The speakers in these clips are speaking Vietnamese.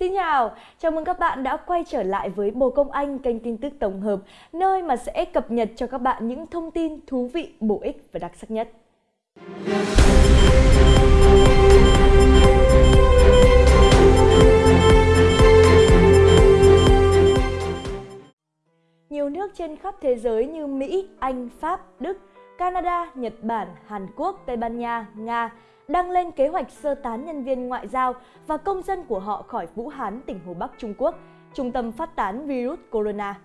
Xin chào, chào mừng các bạn đã quay trở lại với Bồ Công Anh, kênh tin tức tổng hợp, nơi mà sẽ cập nhật cho các bạn những thông tin thú vị, bổ ích và đặc sắc nhất. Nhiều nước trên khắp thế giới như Mỹ, Anh, Pháp, Đức, Canada, Nhật Bản, Hàn Quốc, Tây Ban Nha, Nga đang lên kế hoạch sơ tán nhân viên ngoại giao và công dân của họ khỏi Vũ Hán, tỉnh Hồ Bắc Trung Quốc, trung tâm phát tán virus corona.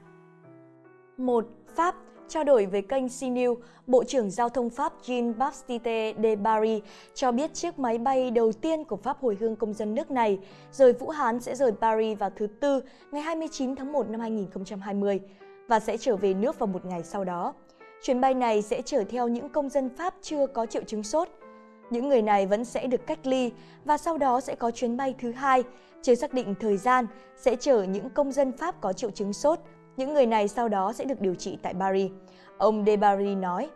1. Pháp Trao đổi với kênh CNews, Bộ trưởng Giao thông Pháp Jean-Baptiste de Barry cho biết chiếc máy bay đầu tiên của Pháp hồi hương công dân nước này rời Vũ Hán sẽ rời Paris vào thứ Tư ngày 29 tháng 1 năm 2020 và sẽ trở về nước vào một ngày sau đó. Chuyến bay này sẽ chở theo những công dân Pháp chưa có triệu chứng sốt. Những người này vẫn sẽ được cách ly và sau đó sẽ có chuyến bay thứ hai, chưa xác định thời gian, sẽ chở những công dân Pháp có triệu chứng sốt. Những người này sau đó sẽ được điều trị tại Paris. Ông Debarry nói.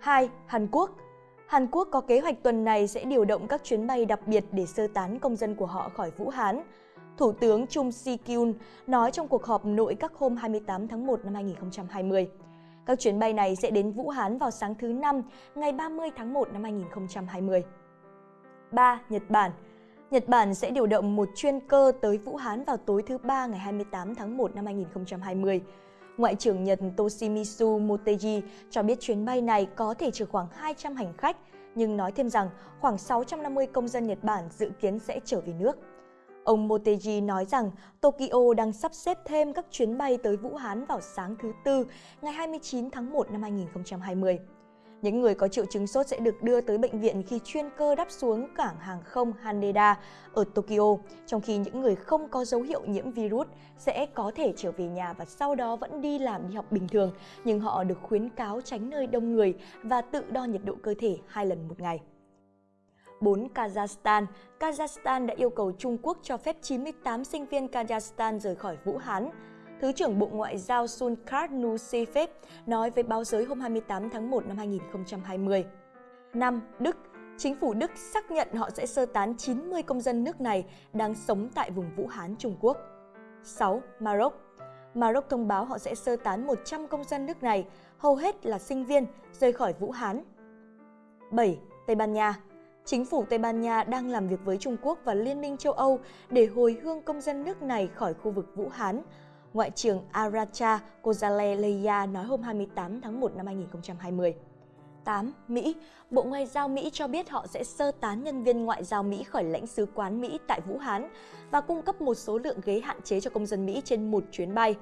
2. Hàn Quốc Hàn Quốc có kế hoạch tuần này sẽ điều động các chuyến bay đặc biệt để sơ tán công dân của họ khỏi Vũ Hán. Thủ tướng Chung Si-kyun nói trong cuộc họp nội các hôm 28 tháng 1 năm 2020. Các chuyến bay này sẽ đến Vũ Hán vào sáng thứ Năm, ngày 30 tháng 1 năm 2020. 3. Nhật Bản Nhật Bản sẽ điều động một chuyên cơ tới Vũ Hán vào tối thứ Ba ngày 28 tháng 1 năm 2020. Ngoại trưởng Nhật Toshimitsu Motegi cho biết chuyến bay này có thể chở khoảng 200 hành khách, nhưng nói thêm rằng khoảng 650 công dân Nhật Bản dự kiến sẽ trở về nước. Ông Motegi nói rằng Tokyo đang sắp xếp thêm các chuyến bay tới Vũ Hán vào sáng thứ Tư, ngày 29 tháng 1 năm 2020. Những người có triệu chứng sốt sẽ được đưa tới bệnh viện khi chuyên cơ đáp xuống cảng hàng không Haneda ở Tokyo, trong khi những người không có dấu hiệu nhiễm virus sẽ có thể trở về nhà và sau đó vẫn đi làm đi học bình thường, nhưng họ được khuyến cáo tránh nơi đông người và tự đo nhiệt độ cơ thể hai lần một ngày. 4. Kazakhstan Kazakhstan đã yêu cầu Trung Quốc cho phép 98 sinh viên Kazakhstan rời khỏi Vũ Hán. Thứ trưởng Bộ Ngoại giao Sunkart Nusifev nói với báo giới hôm 28 tháng 1 năm 2020. 5. Đức Chính phủ Đức xác nhận họ sẽ sơ tán 90 công dân nước này đang sống tại vùng Vũ Hán, Trung Quốc. 6. Maroc Maroc thông báo họ sẽ sơ tán 100 công dân nước này, hầu hết là sinh viên, rời khỏi Vũ Hán. 7. Tây Ban Nha Chính phủ Tây Ban Nha đang làm việc với Trung Quốc và Liên minh châu Âu để hồi hương công dân nước này khỏi khu vực Vũ Hán. Ngoại trưởng Aracha Gonzalez nói hôm 28 tháng 1 năm 2020. 8. Mỹ Bộ Ngoại giao Mỹ cho biết họ sẽ sơ tán nhân viên ngoại giao Mỹ khỏi lãnh sứ quán Mỹ tại Vũ Hán và cung cấp một số lượng ghế hạn chế cho công dân Mỹ trên một chuyến bay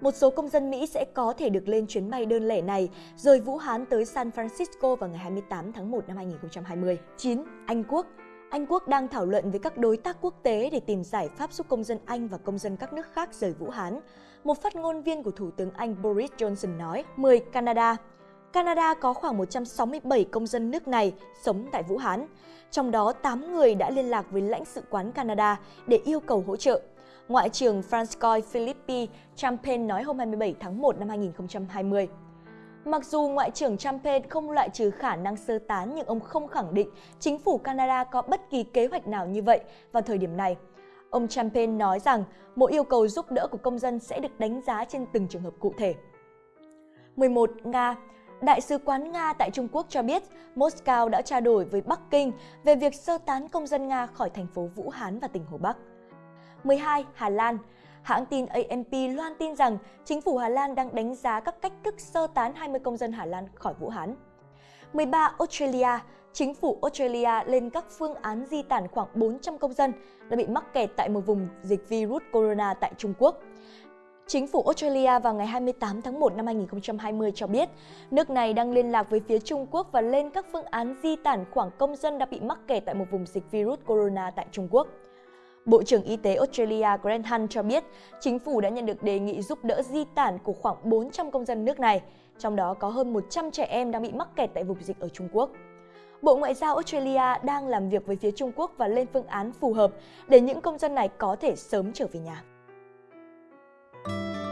một số công dân Mỹ sẽ có thể được lên chuyến bay đơn lẻ này rời Vũ Hán tới San Francisco vào ngày 28 tháng 1 năm 2020. 9. Anh Quốc anh Quốc đang thảo luận với các đối tác quốc tế để tìm giải pháp giúp công dân Anh và công dân các nước khác rời Vũ Hán. Một phát ngôn viên của Thủ tướng Anh Boris Johnson nói, 10. Canada Canada có khoảng 167 công dân nước này sống tại Vũ Hán. Trong đó, 8 người đã liên lạc với lãnh sự quán Canada để yêu cầu hỗ trợ. Ngoại trưởng Francois Philippi Champagne nói hôm 27 tháng 1 năm 2020. Mặc dù Ngoại trưởng Champagne không loại trừ khả năng sơ tán, nhưng ông không khẳng định chính phủ Canada có bất kỳ kế hoạch nào như vậy vào thời điểm này. Ông Champagne nói rằng mỗi yêu cầu giúp đỡ của công dân sẽ được đánh giá trên từng trường hợp cụ thể. 11. Nga Đại sứ quán Nga tại Trung Quốc cho biết Moscow đã trao đổi với Bắc Kinh về việc sơ tán công dân Nga khỏi thành phố Vũ Hán và tỉnh Hồ Bắc. 12. Hà Lan Hãng tin AMP loan tin rằng chính phủ Hà Lan đang đánh giá các cách thức sơ tán 20 công dân Hà Lan khỏi Vũ Hán. 13. Australia Chính phủ Australia lên các phương án di tản khoảng 400 công dân đã bị mắc kẹt tại một vùng dịch virus corona tại Trung Quốc. Chính phủ Australia vào ngày 28 tháng 1 năm 2020 cho biết, nước này đang liên lạc với phía Trung Quốc và lên các phương án di tản khoảng công dân đã bị mắc kẹt tại một vùng dịch virus corona tại Trung Quốc. Bộ trưởng Y tế Australia Grant Hunt cho biết chính phủ đã nhận được đề nghị giúp đỡ di tản của khoảng 400 công dân nước này, trong đó có hơn 100 trẻ em đang bị mắc kẹt tại vùng dịch ở Trung Quốc. Bộ Ngoại giao Australia đang làm việc với phía Trung Quốc và lên phương án phù hợp để những công dân này có thể sớm trở về nhà.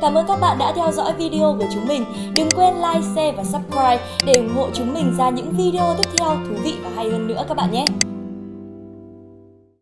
Cảm ơn các bạn đã theo dõi video của chúng mình. Đừng quên like, share và subscribe để ủng hộ chúng mình ra những video tiếp theo thú vị và hay hơn nữa các bạn nhé.